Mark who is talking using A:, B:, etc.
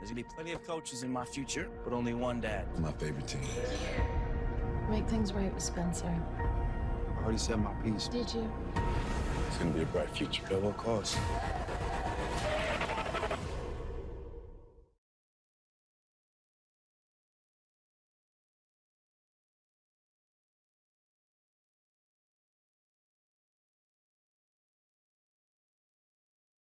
A: There's gonna be plenty of coaches in my future, but only one dad.
B: My favorite team.
C: Make things right with Spencer.
D: I already said my piece.
C: Did you?
B: It's gonna be a bright future.
A: At what cost?